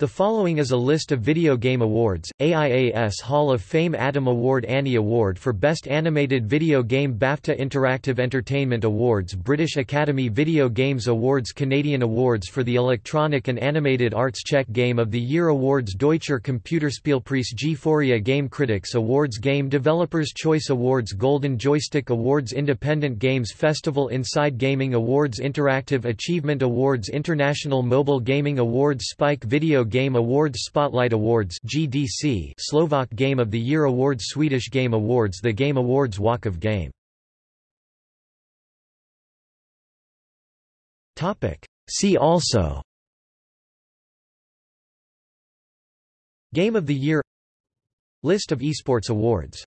The following is a list of video game awards, AIAS Hall of Fame Atom Award Annie Award for Best Animated Video Game BAFTA Interactive Entertainment Awards British Academy Video Games Awards Canadian Awards for the Electronic and Animated Arts Czech Game of the Year Awards Deutscher Computerspielpreis G4IA Game Critics Awards Game Developers Choice Awards Golden Joystick Awards Independent Games Festival Inside Gaming Awards Interactive Achievement Awards International Mobile Gaming Awards Spike Video Game Awards Spotlight Awards GDC Slovak Game of the Year Awards Swedish Game Awards The Game Awards Walk of Game. See also. Game of the Year. List of esports awards